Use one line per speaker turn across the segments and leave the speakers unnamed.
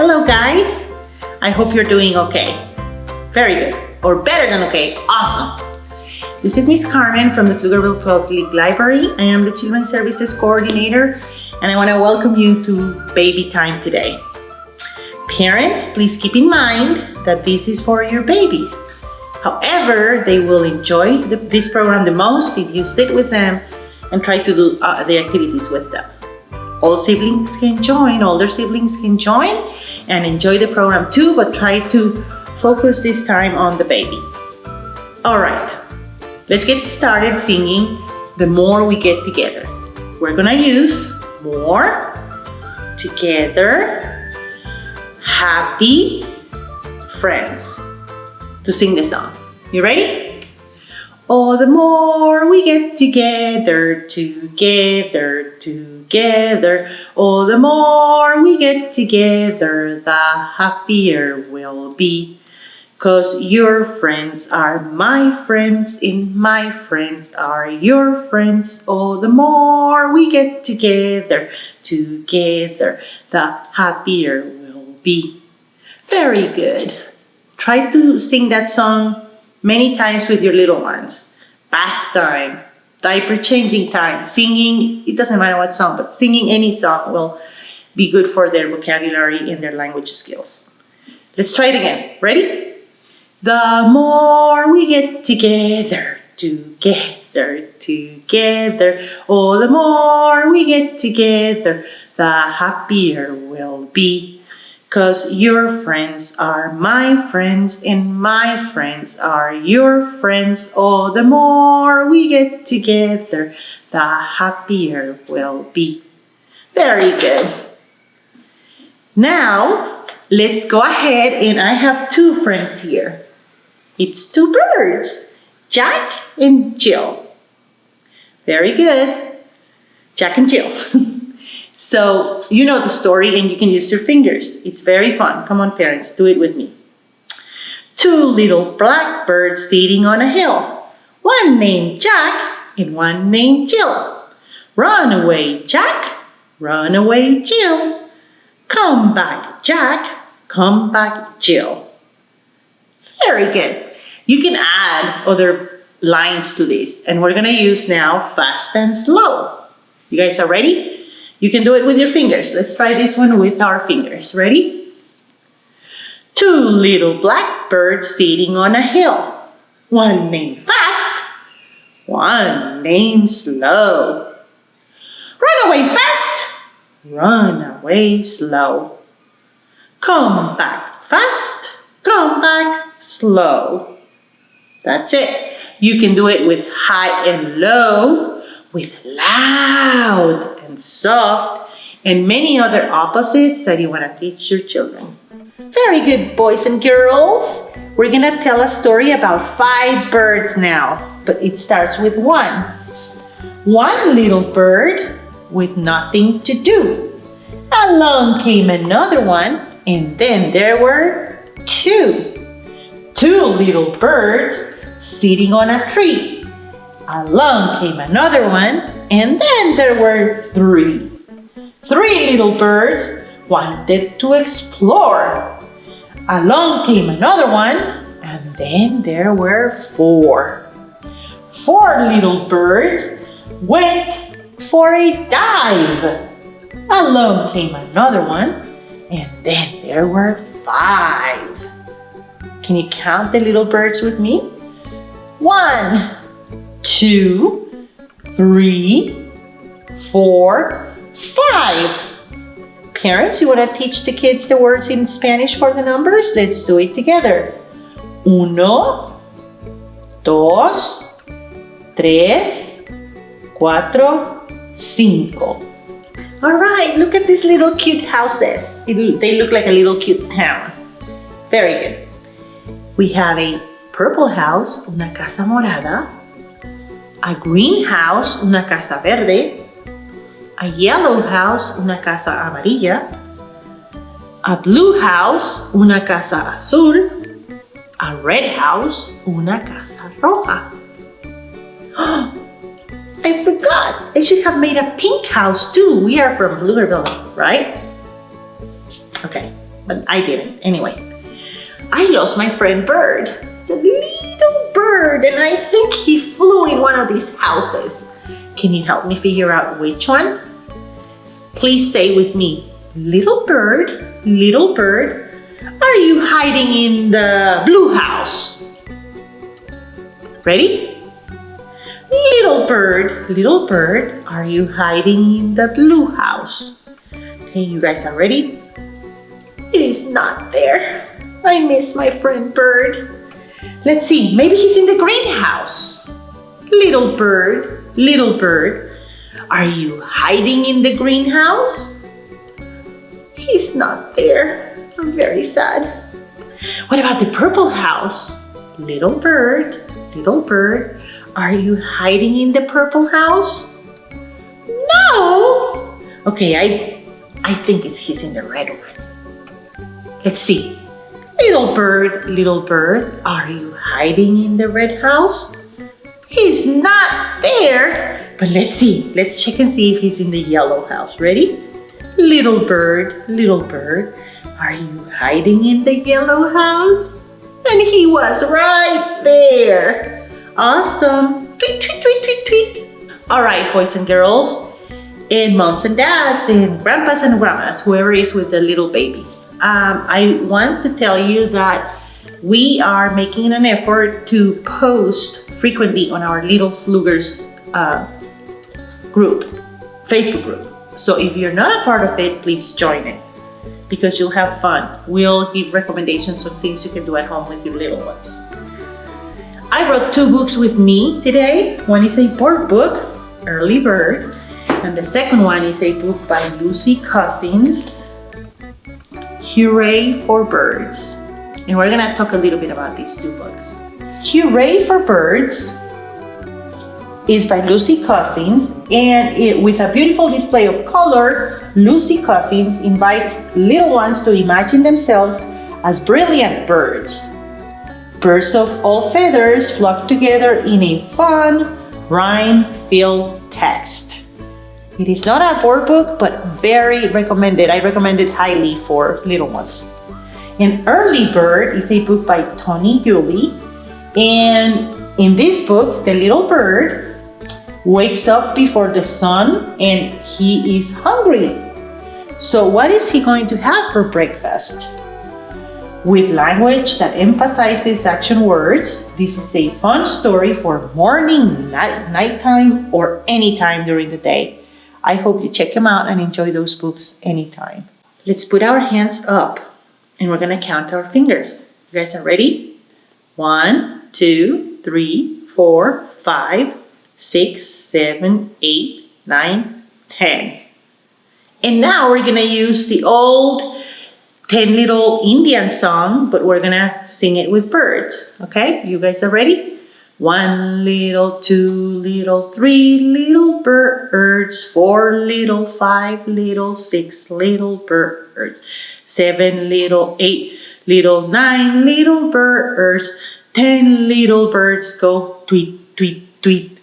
Hello guys! I hope you're doing okay. Very good. Or better than okay. Awesome. This is Miss Carmen from the Pflugerville Public Library. I am the Children's Services Coordinator and I want to welcome you to baby time today. Parents, please keep in mind that this is for your babies. However, they will enjoy the, this program the most if you sit with them and try to do uh, the activities with them. All siblings can join, older siblings can join and enjoy the program too, but try to focus this time on the baby. All right, let's get started singing The More We Get Together. We're gonna use more, together, happy, friends to sing the song. You ready? Oh, the more we get together, together, together. Oh, the more we get together, the happier we'll be. Cause your friends are my friends and my friends are your friends. Oh, the more we get together, together, the happier we'll be. Very good. Try to sing that song many times with your little ones. Bath time, diaper changing time, singing, it doesn't matter what song, but singing any song will be good for their vocabulary and their language skills. Let's try it again. Ready? The more we get together, together, together, oh, the more we get together, the happier we'll be. Cause your friends are my friends and my friends are your friends. Oh, the more we get together, the happier we'll be. Very good. Now, let's go ahead and I have two friends here. It's two birds, Jack and Jill. Very good. Jack and Jill. So you know the story and you can use your fingers. It's very fun. Come on parents, do it with me. Two little blackbirds sitting on a hill. One named Jack and one named Jill. Run away, Jack. Run away, Jill. Come back, Jack. Come back, Jill. Very good. You can add other lines to this and we're gonna use now fast and slow. You guys are ready? You can do it with your fingers. Let's try this one with our fingers. Ready? Two little blackbirds sitting on a hill. One named fast, one named slow. Run away fast, run away slow. Come back fast, come back slow. That's it. You can do it with high and low, with loud and soft, and many other opposites that you want to teach your children. Very good, boys and girls. We're going to tell a story about five birds now, but it starts with one. One little bird with nothing to do. Along came another one, and then there were two. Two little birds sitting on a tree. Along came another one, and then there were three. Three little birds wanted to explore. Along came another one, and then there were four. Four little birds went for a dive. Along came another one, and then there were five. Can you count the little birds with me? One, two, three, four, five. Parents, you want to teach the kids the words in Spanish for the numbers? Let's do it together. Uno, dos, tres, cuatro, cinco. All right, look at these little cute houses. they look like a little cute town. Very good. We have a purple house, una casa morada, a greenhouse, una casa verde, a yellow house, una casa amarilla, a blue house, una casa azul, a red house, una casa roja. I forgot, I should have made a pink house too. We are from Pflugerville, right? Okay, but I didn't. Anyway, I lost my friend Bird. It's a little bird, and I think he flew in one of these houses. Can you help me figure out which one? Please say with me, little bird, little bird, are you hiding in the blue house? Ready? Little bird, little bird, are you hiding in the blue house? Okay, you guys are ready? It is not there. I miss my friend Bird. Let's see, maybe he's in the greenhouse. Little bird, little bird, are you hiding in the greenhouse? He's not there. I'm very sad. What about the purple house? Little bird, little bird, are you hiding in the purple house? No. Okay, I, I think it's he's in the red one. Let's see. Little bird, little bird, are you hiding in the red house? He's not there. But let's see. Let's check and see if he's in the yellow house. Ready? Little bird, little bird, are you hiding in the yellow house? And he was right there. Awesome. Tweet, tweet, tweet, tweet, tweet. All right, boys and girls, and moms and dads, and grandpas and grandmas, whoever is with the little baby. Um, I want to tell you that we are making an effort to post frequently on our Little Pflugers uh, group, Facebook group. So if you're not a part of it, please join it because you'll have fun. We'll give recommendations on things you can do at home with your little ones. I brought two books with me today. One is a board book, Early Bird, and the second one is a book by Lucy Cousins, Hooray for Birds. And we're gonna talk a little bit about these two books. Hooray for Birds is by Lucy Cousins and it, with a beautiful display of color, Lucy Cousins invites little ones to imagine themselves as brilliant birds Birds of all feathers flock together in a fun, rhyme-filled text. It is not a board book, but very recommended. I recommend it highly for little ones. An Early Bird is a book by Toni Yuly. And in this book, the little bird wakes up before the sun and he is hungry. So what is he going to have for breakfast? With language that emphasizes action words, this is a fun story for morning, night, nighttime, or anytime during the day. I hope you check them out and enjoy those books anytime. Let's put our hands up and we're gonna count our fingers. You guys are ready? One, two, three, four, five, six, seven, eight, nine, ten. And now we're gonna use the old 10 little Indian song, but we're gonna sing it with birds. Okay, you guys are ready? One little, two little, three little birds, four little, five little, six little birds, seven little, eight little, nine little birds, ten little birds go tweet, tweet, tweet.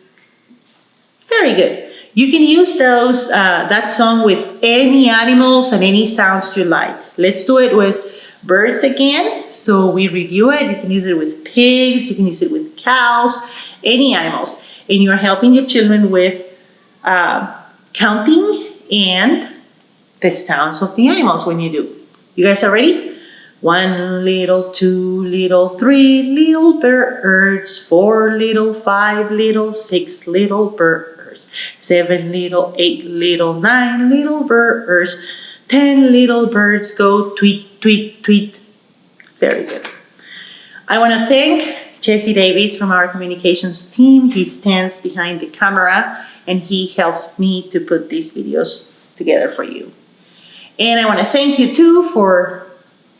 Very good. You can use those uh, that song with any animals and any sounds you like. Let's do it with birds again. So we review it. You can use it with pigs. You can use it with cows, any animals. And you're helping your children with uh, counting and the sounds of the animals when you do. You guys are ready? One little, two little, three little birds, four little, five little, six little birds birds. Seven little, eight little, nine little birds. Ten little birds go tweet, tweet, tweet. Very good. I want to thank Jesse Davis from our communications team. He stands behind the camera and he helps me to put these videos together for you. And I want to thank you too for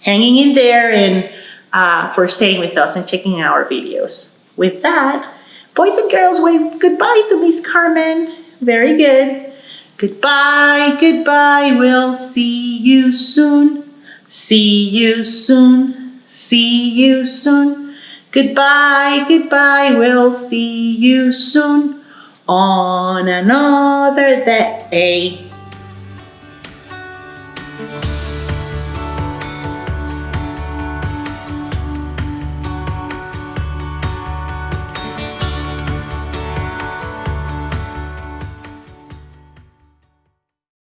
hanging in there and uh, for staying with us and checking our videos. With that, Boys and girls, wave goodbye to Miss Carmen. Very good. Goodbye, goodbye, we'll see you soon. See you soon, see you soon. Goodbye, goodbye, we'll see you soon on another day.